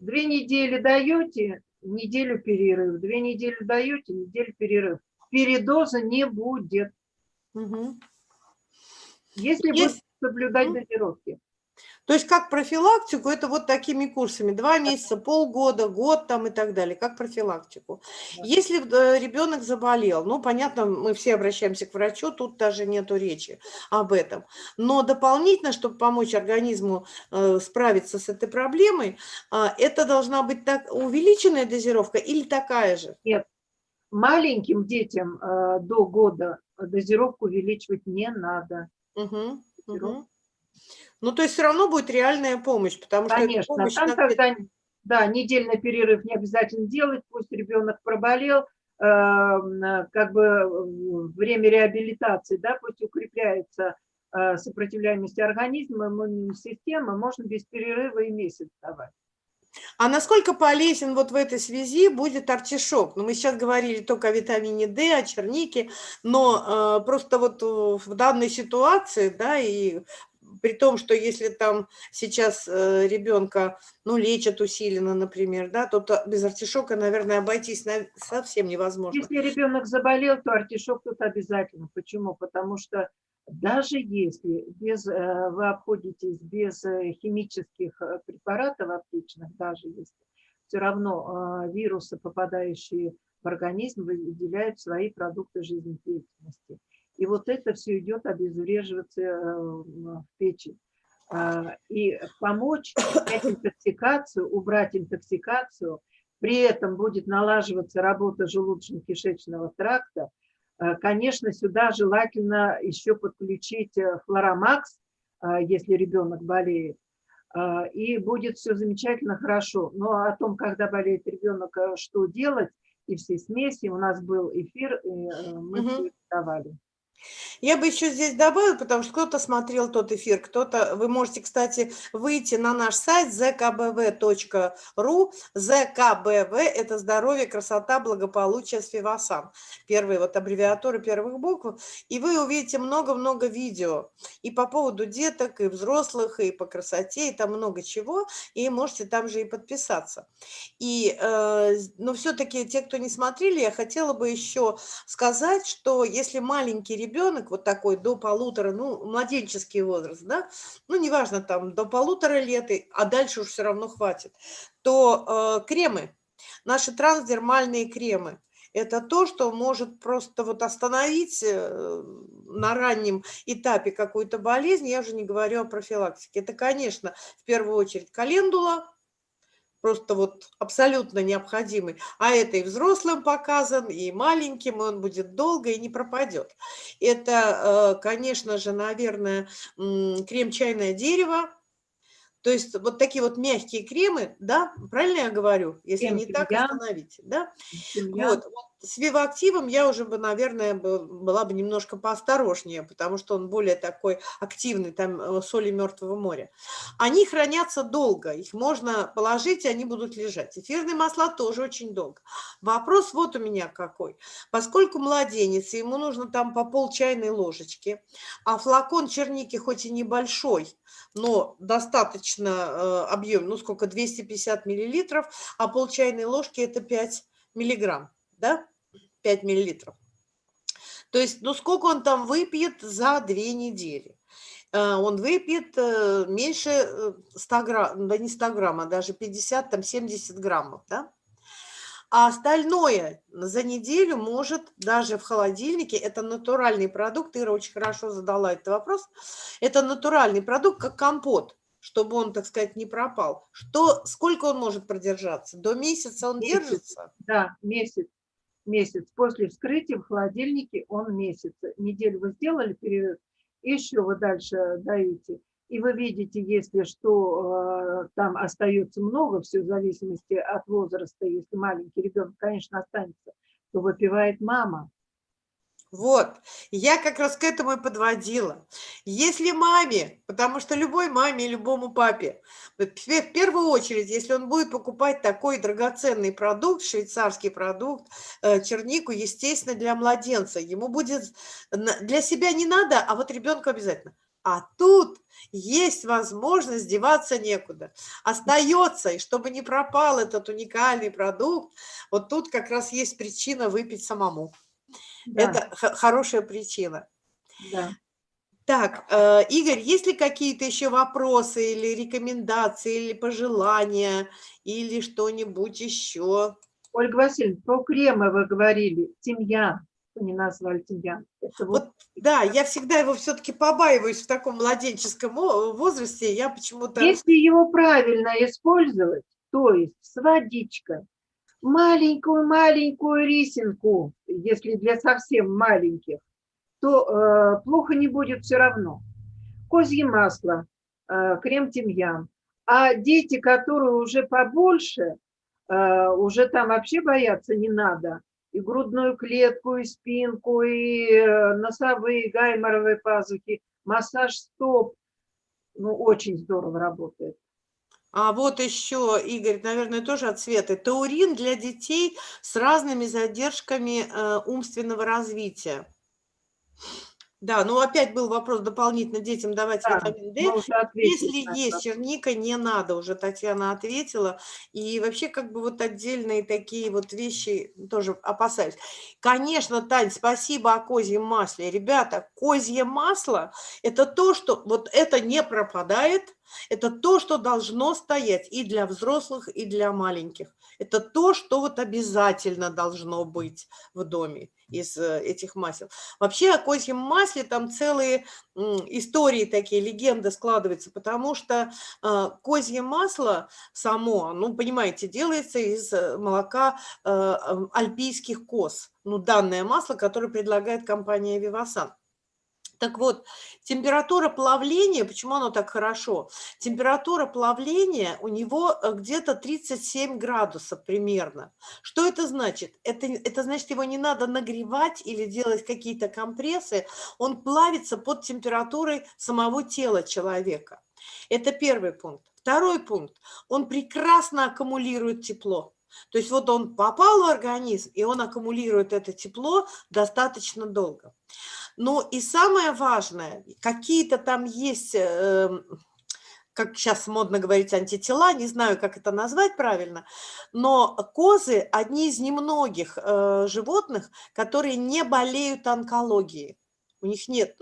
две недели даете, неделю перерыв, две недели даете, неделю перерыв. Передоза не будет, Мгм. если Есть. будете соблюдать Мгм. дозировки. То есть как профилактику, это вот такими курсами, два месяца, полгода, год там и так далее, как профилактику. Если э, ребенок заболел, ну, понятно, мы все обращаемся к врачу, тут даже нету речи об этом. Но дополнительно, чтобы помочь организму э, справиться с этой проблемой, а, это должна быть так увеличенная дозировка или такая же? Маленьким детям э, до года дозировку увеличивать не надо. Мгм, Здорово. Ну, то есть все равно будет реальная помощь, потому что эта Конечно, там, на- когда, да, недельный перерыв не обязательно делать, пусть ребенок проболел, э, м, как бы э, время реабилитации, да, пусть укрепляется э, сопротивляемость организма, иммунной системы, можно без перерыва и месяц давать. А насколько полезен вот в этой связи будет артишок? Ну, мы сейчас говорили только о витамине D, о чернике, но э, просто вот э, в данной ситуации, да, и при том, что если там сейчас э, ребенка, ну, лечат усиленно, например, да, то то без артишока, наверное, обойтись на- совсем невозможно. Если ребенок заболел, то артишок тут обязательно. Почему? Потому что даже если без, э, вы обходитесь без э, химических препаратов аптечных, даже если, все равно вирусы, попадающие в организм, выделяют свои продукты жизнедеятельности. И вот это все идет обезвреживаться э, в печень. А, И помочь снять интоксикацию, убрать интоксикацию, при этом будет налаживаться работа желудочно-кишечного тракта, Э, Конечно, сюда желательно еще подключить э, флоромакс, э, если ребенок болеет, и будет все замечательно хорошо. Но о том, когда болеет ребенок, э, что делать, и все смеси, у нас был эфир, и мы Мгм. все давали. Я бы еще здесь добавила, потому что кто-то смотрел тот эфир, кто-то... Вы можете, кстати, выйти на наш сайт zkbv.ru. ЗКБВ – это здоровье, красота, благополучие с Вивасан. Первые вот аббревиатуры первых букв. И вы увидите много-много видео. И по поводу деток, и взрослых, и по красоте, и там много чего. И можете там же и подписаться. И, э, но все-таки те, кто не смотрели, я хотела бы еще сказать, что если маленький ребенок, вот такой до полутора, ну, младенческий возраст, да, ну, неважно, там, до полутора лет, а дальше уж все равно хватит, то э, кремы, наши трансдермальные кремы, это то, что может просто вот остановить э, на раннем этапе какую-то болезнь, я уже не говорю о профилактике. Это, конечно, в первую очередь календула, просто вот абсолютно необходимый, а это и взрослым показан, и маленьким, и он будет долго и не пропадет. Это, э, конечно же, наверное, м, крем чайное дерево, то есть вот такие вот мягкие кремы, да, правильно я говорю? Если Крем не так, остановите, да? Вот, вот с вивоактивом я уже бы, наверное, бы- была бы немножко поосторожнее, потому что он более такой активный, там э, соли Мертвого моря. Они хранятся долго, их можно положить, и они будут лежать. Эфирные масла тоже очень долго. Вопрос вот у меня какой. Поскольку младенец, ему нужно там по пол чайной ложечки, а флакон черники хоть и небольшой, но достаточно э, объем, ну сколько, 250 миллилитров, а пол чайной ложки это 5 миллиграмм, да, 5 миллилитров. То есть, ну сколько он там выпьет за две недели? Э, Он выпьет э, меньше э, 100 грамм, да не 100 грамм, а даже 50, там 70 граммов, да? А остальное за неделю может даже в холодильнике, это натуральный продукт, Ира очень хорошо задала этот вопрос, это натуральный продукт, как компот, чтобы он, так сказать, не пропал. Что, сколько он может продержаться? До месяца он Месяц. держится? Да, месяц. Месяц. После вскрытия в холодильнике он месяц. Неделю вы сделали перерыв, еще вы дальше даете. И вы видите, если что, э, там остается много, все в зависимости от возраста. Если маленький ребенок, конечно, останется, то выпивает мама. Вот, я как раз к этому и подводила. Если маме, потому что любой маме и любому папе, в пе- в первую очередь, если он будет покупать такой драгоценный продукт, швейцарский продукт, э, чернику, естественно, для младенца, ему будет, для себя не надо, а вот ребенку обязательно. А тут есть возможность деваться некуда. Остается, и чтобы не пропал этот уникальный продукт, вот тут как раз есть причина выпить самому. Да, Это хорошая причина. да. Так, э, Игорь, есть ли какие-то еще вопросы или рекомендации, или пожелания, или что-нибудь еще? Ольга Васильевна, про кремы вы говорили. Тимьян. Вы не назвали тимьян. Это вот, Вот, да, я всегда его все-таки побаиваюсь в таком младенческом возрасте. Я почему-то... Если его правильно использовать, то есть с водичкой, маленькую-маленькую рисинку, если для совсем маленьких, то э, плохо не будет все равно. Козье масло, э, крем тимьян. А дети, которые уже побольше, э, уже там вообще бояться не надо. И грудную клетку, и спинку, и э, носовые, гайморовые пазухи, массаж стоп. Ну, очень здорово работает. А вот еще, Игорь, наверное, тоже от Светы. Таурин для детей с разными задержками э, умственного развития. Да, ну опять был вопрос дополнительно детям давать Да, витамин D. Ответили Если на есть черника, не надо, уже Татьяна ответила. И вообще как бы вот отдельные такие вот вещи тоже опасаюсь. Конечно, Тань, спасибо о козьем масле. Ребята, козье масло – это то, что вот это не пропадает, это то, что должно стоять и для взрослых, и для маленьких. Это то, что вот обязательно должно быть в доме из э, этих масел. Вообще о козьем масле там целые истории такие, легенды складываются, потому что э, козье масло само, ну, понимаете, делается из э, молока альпийских коз. Ну, данное масло, которое предлагает компания Вивасан. Так вот, температура плавления, почему оно так хорошо? Температура плавления у него э, где-то 37 градусов примерно. Что это значит? Это, это значит, его не надо нагревать или делать какие-то компрессы. Он плавится под температурой самого тела человека. Это первый пункт. Второй пункт. Он прекрасно аккумулирует тепло. То есть вот он попал в организм, и он аккумулирует это тепло достаточно долго. Ну и самое важное, какие-то там есть, эм, как сейчас модно говорить, антитела, не знаю, как это назвать правильно, но козы – одни из немногих э, животных, которые не болеют онкологией. У них нет,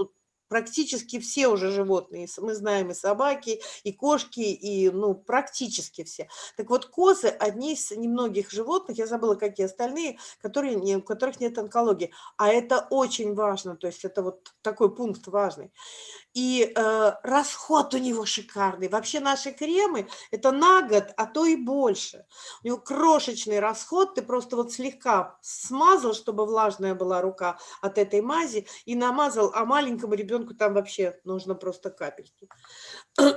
практически все уже животные, мы знаем и собаки, и кошки, и ну, практически все. Так вот, козы – одни из немногих животных, я забыла, какие остальные, которые не, у которых нет онкологии. А это очень важно, то есть это вот такой пункт важный. И э, расход у него шикарный. Вообще наши кремы – это на год, а то и больше. У него крошечный расход, ты просто вот слегка смазал, чтобы влажная была рука от этой мази, и намазал, а маленькому ребенку там вообще нужно просто капельки.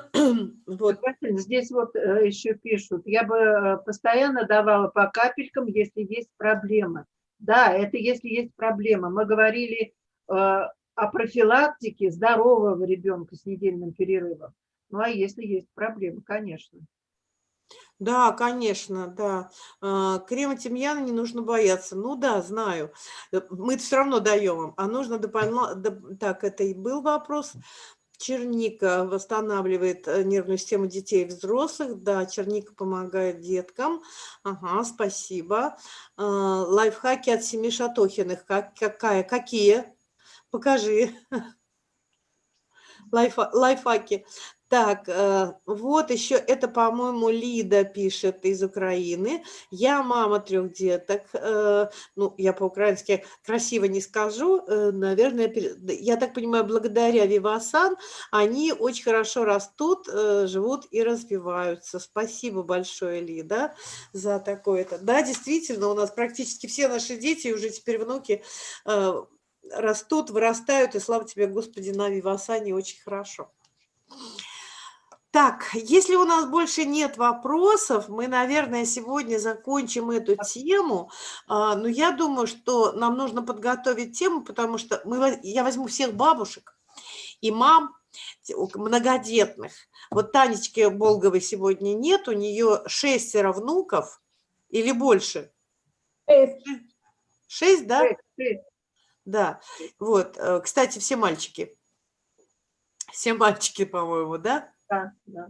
Вот. Здесь вот э, еще пишут, я бы э, постоянно давала по капелькам, если есть проблемы. Да, это если есть проблема. Мы говорили э, о профилактике здорового ребенка с недельным перерывом. Ну, а если есть проблемы, конечно. Да, конечно, да. А, Крема тимьяна не нужно бояться. Ну да, знаю. Э, Мы все равно даем вам. А нужно дополнительно... Так, это и был вопрос. Черника восстанавливает э, нервную систему детей и взрослых. Да, черника помогает деткам. Ага, спасибо. А, Лайфхаки от Семи Шатохиных. Как, какая? Какие? Покажи. Лайфа- Лайфхаки. Так, э, вот еще, это, по-моему, Лида пишет из Украины. Я мама трех деток. э, Ну, я по-украински красиво не скажу. э, Наверное, я так понимаю, благодаря Вивасан они очень хорошо растут, живут и развиваются. Спасибо большое, Лида, за такое-то. Да, действительно, у нас практически все наши дети, уже теперь внуки, растут, вырастают, и слава тебе, Господи, на Вивасане очень хорошо. Так, если у нас больше нет вопросов, мы, наверное, сегодня закончим эту тему. А, Но я думаю, что нам нужно подготовить тему, потому что мы, я возьму всех бабушек и мам многодетных. Вот Танечки Болговой сегодня нет, у нее шестеро внуков или больше. Шесть. Шесть, да? Шесть, шесть. Да. Вот, э, кстати, все мальчики. Все мальчики, по-моему, да? Да, да.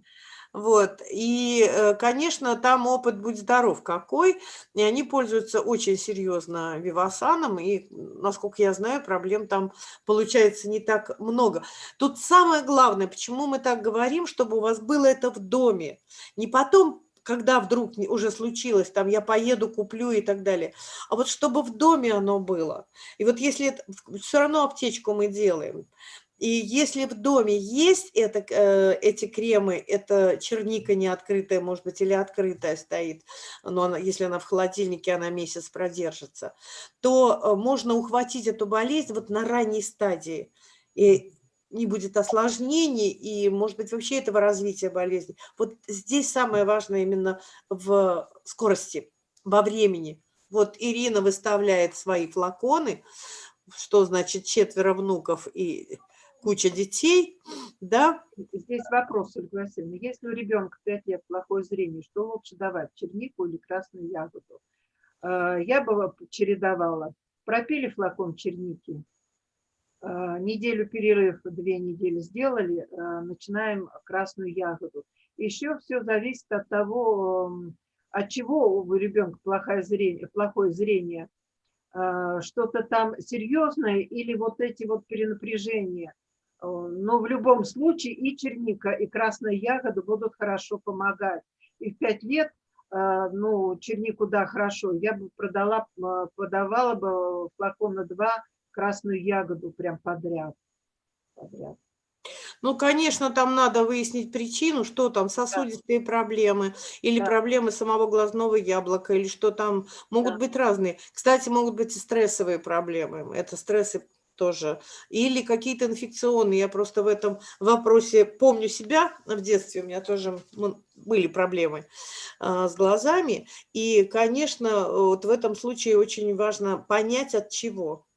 Вот, и, э, конечно, там опыт «Будь здоров» какой, и они пользуются очень серьезно Вивасаном, и, насколько я знаю, проблем там получается не так много. Тут самое главное, почему мы так говорим, чтобы у вас было это в доме, не потом, когда вдруг уже случилось, там я поеду, куплю и так далее, а вот чтобы в доме оно было. И вот если все равно аптечку мы делаем, и если в доме есть это, э, эти кремы, это черника не открытая, может быть, или открытая стоит, но она, если она в холодильнике, она месяц продержится, то э, можно ухватить эту болезнь вот на ранней стадии. И не будет осложнений, и, может быть, вообще этого развития болезни. Вот здесь самое важное именно в скорости, во времени. Вот Ирина выставляет свои флаконы, что значит четверо внуков и куча детей, да, Здесь вопрос, Ольга Васильевна. Если у ребенка 5 лет плохое зрение, что лучше давать, чернику или красную ягоду? Э, Я бы чередовала. Пропили флакон черники, э, неделю перерыв, две недели сделали, э, начинаем красную ягоду. Еще все зависит от того, м, от чего у ребенка плохое зрение, плохое зрение. Что-то там серьезное или вот эти вот перенапряжения. Э, Но в любом случае и черника, и красная ягода будут хорошо помогать. И в пять лет, э, ну, чернику, да, хорошо, я бы продала, э, подавала бы флакон на два красную ягоду прям подряд. подряд. Ну, конечно, там надо выяснить причину, что там, сосудистые проблемы или Да. проблемы самого глазного яблока, или что там могут Да. быть разные. Кстати, могут быть и стрессовые проблемы, это стрессы тоже, или какие-то инфекционные. Я просто в этом вопросе помню себя в детстве, у меня тоже были проблемы а, с глазами, и, конечно, вот в этом случае очень важно понять, от чего.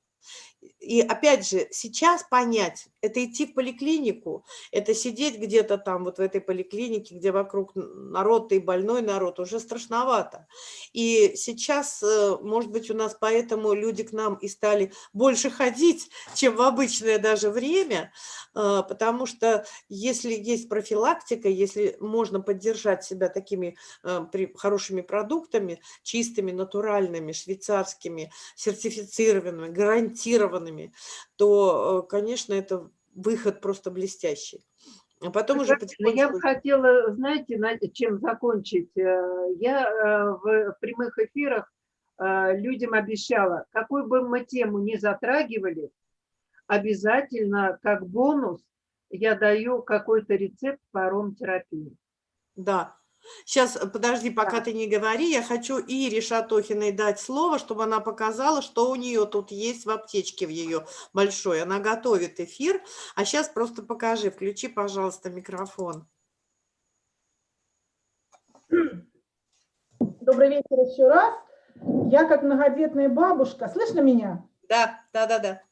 И опять же, сейчас понять, это идти в поликлинику, это сидеть где-то там вот в этой поликлинике, где вокруг народ и больной народ, уже страшновато. И сейчас, э, может быть, у нас поэтому люди к нам и стали больше ходить, чем в обычное даже время, э, потому что если есть профилактика, если можно поддержать себя такими э, хорошими продуктами, чистыми, натуральными, швейцарскими, сертифицированными, гарантированными, то, конечно, это выход просто блестящий. А потом уже Васильевна, Я бы хотела, знаете, на- чем закончить. Э, Я э, в прямых эфирах э, людям обещала, какую бы мы тему ни затрагивали, обязательно как бонус я даю какой-то рецепт по ароматерапии. Да. Сейчас, подожди, пока Да. ты не говори, я хочу Ире Шатохиной дать слово, чтобы она показала, что у нее тут есть в аптечке в ее большой. Она готовит эфир, а сейчас просто покажи, включи, пожалуйста, микрофон. Добрый вечер еще раз. я как многодетная бабушка, слышно меня? Да, да, да, да.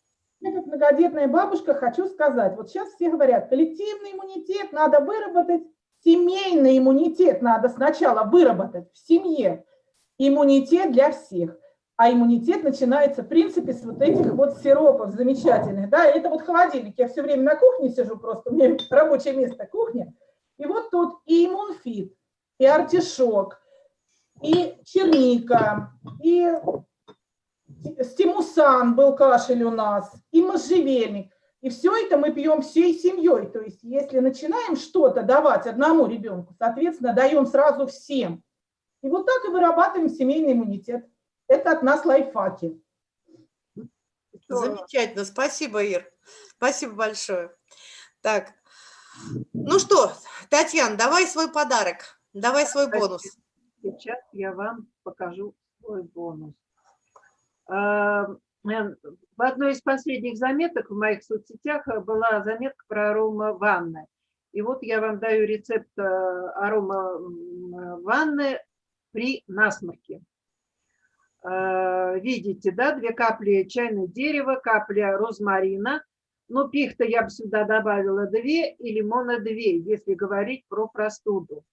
Я как многодетная бабушка хочу сказать, вот сейчас все говорят, коллективный иммунитет надо выработать, семейный иммунитет надо сначала выработать в семье. Иммунитет для всех. А иммунитет начинается, в принципе, с вот этих вот сиропов замечательных. Да, это вот холодильник. Я все время на кухне сижу просто, у меня рабочее место кухня. И вот тут и иммунфит, и артишок, и черника, и стимусан был кашель у нас, и можжевельник. И все это мы пьем всей семьей. То есть если начинаем что-то давать одному ребенку, соответственно, даем сразу всем. И вот так и вырабатываем семейный иммунитет. Это от нас лайфхаки. Замечательно. Спасибо, Ир. Спасибо большое. Так, ну что, Татьяна, давай свой подарок, давай свой бонус. Сейчас я вам покажу свой бонус. А, э, В одной из последних заметок в моих соцсетях была заметка про арома ванны. И вот я вам даю рецепт э, арома м, ванны при насморке. Э, Видите, да, две капли чайного дерева, капля розмарина. Ну, пихта я бы сюда добавила две и лимона две, если говорить про простуду.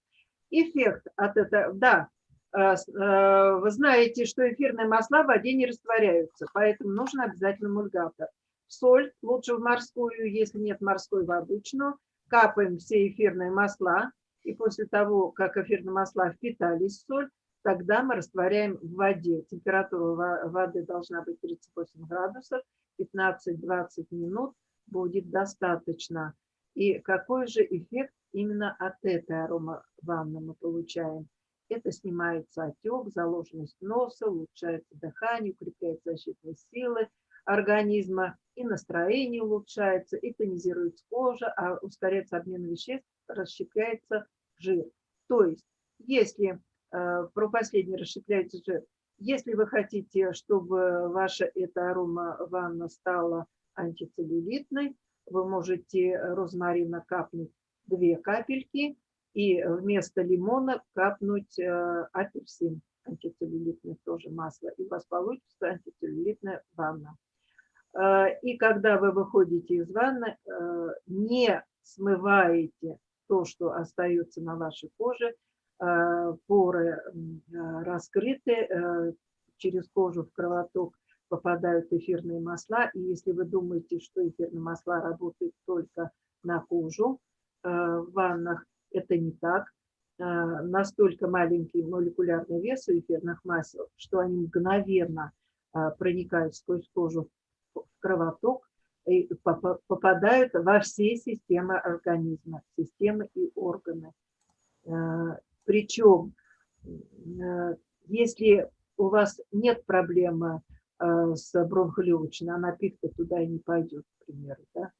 Эффект от этого, да, э, э, вы знаете, что эфирные масла в воде не растворяются, поэтому нужен обязательно мульгатор. Соль, лучше в морскую, если нет морской, в обычную. Капаем все эфирные масла, и после того, как эфирные масла впитались в соль, тогда мы растворяем в воде. Температура во- воды должна быть 38 градусов, 15-20 минут будет достаточно. И какой же эффект именно от этой арома ванны мы получаем? Это снимается отек, заложенность носа, улучшается дыхание, укрепляет защитные силы организма, и настроение улучшается, и тонизируется кожа, а ускоряется обмен веществ, расщепляется жир. То есть, если э, про последний расщепляется жир, если вы хотите, чтобы ваша эта арома ванна стала антицеллюлитной, вы можете розмарина капнуть две капельки и вместо лимона капнуть э, апельсин, антицеллюлитное тоже масло, и у вас получится антицеллюлитная ванна. Э, И когда вы выходите из ванны, э, не смываете то, что остается на вашей коже, э, поры э, раскрыты, э, через кожу в кровоток попадают эфирные масла. И если вы думаете, что эфирные масла работают только на кожу э, в ваннах, это не так. Э, Настолько маленький молекулярный вес у эфирных масел, что они мгновенно э, проникают сквозь кожу в кровоток и попа- попадают во все системы организма, системы и органы. Э, Причем, если у вас нет проблемы с бронхолегочной, она пихта туда и не пойдет, к примеру, да?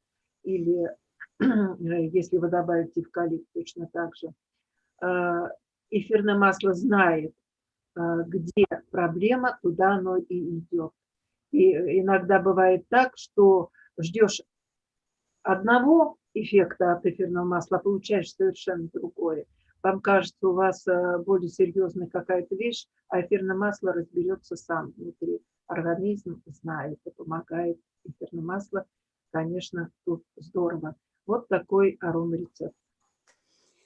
Или если вы добавите эвкалипт, точно так же. Э, Эфирное масло знает, э, где проблема, туда оно и идет. И иногда бывает так, что ждешь одного эффекта от эфирного масла, а получаешь совершенно другое. Вам кажется, у вас э, более серьезная какая-то вещь, а эфирное масло разберется сам внутри. Организм знает и помогает. Эфирное масло, конечно, тут здорово. Вот такой аромарецепт.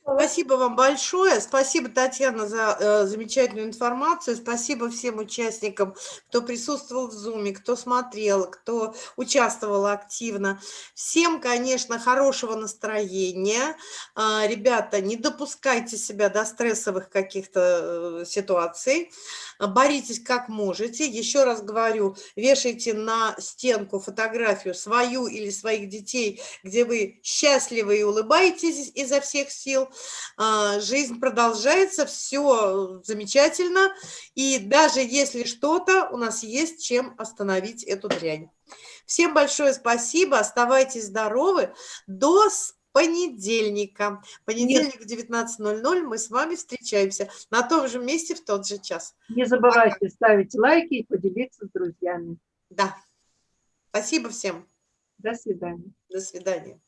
Спасибо вам большое. Спасибо, Татьяна, за э, замечательную информацию. Спасибо всем участникам, кто присутствовал в Зуме, кто смотрел, кто участвовал активно. Всем, конечно, хорошего настроения. А, ребята, не допускайте себя до стрессовых каких-то э, ситуаций. Боритесь как можете. Еще раз говорю, вешайте на стенку фотографию свою или своих детей, где вы счастливы и улыбаетесь изо всех сил. А, Жизнь продолжается, все замечательно. И даже если что-то, у нас есть чем остановить эту дрянь. Всем большое спасибо. Оставайтесь здоровы. До понедельника. Понедельник в 19.00 мы с вами встречаемся на том же месте в тот же час. Не забывайте ставить лайки и поделиться с друзьями. Да. Спасибо всем. До свидания. До свидания.